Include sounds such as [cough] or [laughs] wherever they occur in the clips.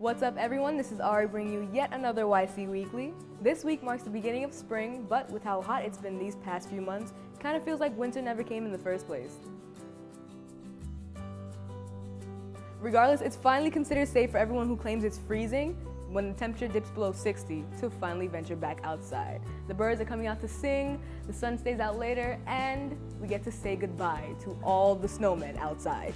What's up everyone, this is Ari bringing you yet another YC Weekly. This week marks the beginning of spring, but with how hot it's been these past few months, kind of feels like winter never came in the first place. Regardless, it's finally considered safe for everyone who claims it's freezing when the temperature dips below 60 to finally venture back outside. The birds are coming out to sing, the sun stays out later, and we get to say goodbye to all the snowmen outside.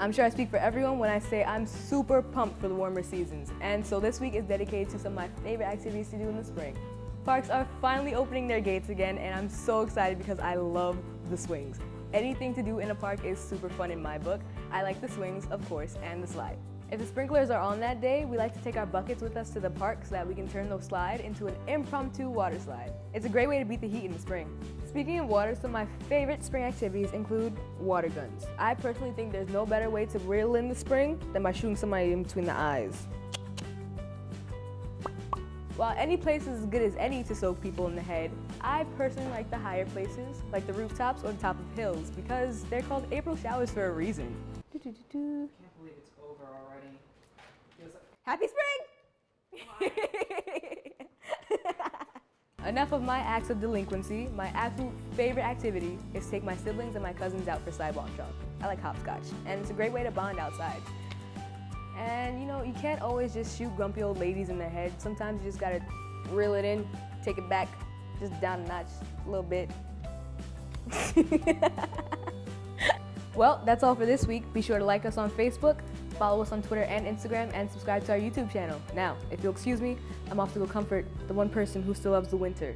I'm sure I speak for everyone when I say I'm super pumped for the warmer seasons, and so this week is dedicated to some of my favorite activities to do in the spring. Parks are finally opening their gates again, and I'm so excited because I love the swings. Anything to do in a park is super fun in my book. I like the swings, of course, and the slide. If the sprinklers are on that day, we like to take our buckets with us to the park so that we can turn the slide into an impromptu water slide. It's a great way to beat the heat in the spring. Speaking of water, some of my favorite spring activities include water guns. I personally think there's no better way to reel in the spring than by shooting somebody in between the eyes. While any place is as good as any to soak people in the head, I personally like the higher places, like the rooftops or the top of hills, because they're called April showers for a reason it's over already. Feels like- Happy spring! [laughs] Enough of my acts of delinquency. My absolute favorite activity is take my siblings and my cousins out for sidewalk chalk. I like hopscotch, and it's a great way to bond outside. And you know, you can't always just shoot grumpy old ladies in the head. Sometimes you just gotta reel it in, take it back, just down a notch, a little bit. [laughs] well, that's all for this week. Be sure to like us on Facebook, follow us on Twitter and Instagram, and subscribe to our YouTube channel. Now, if you'll excuse me, I'm off to go comfort the one person who still loves the winter.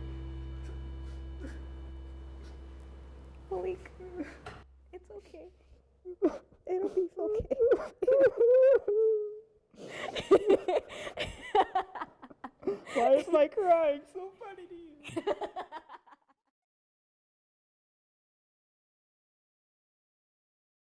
Malik, it's okay. It'll be [laughs] okay. Why is my crying so funny to you? [laughs]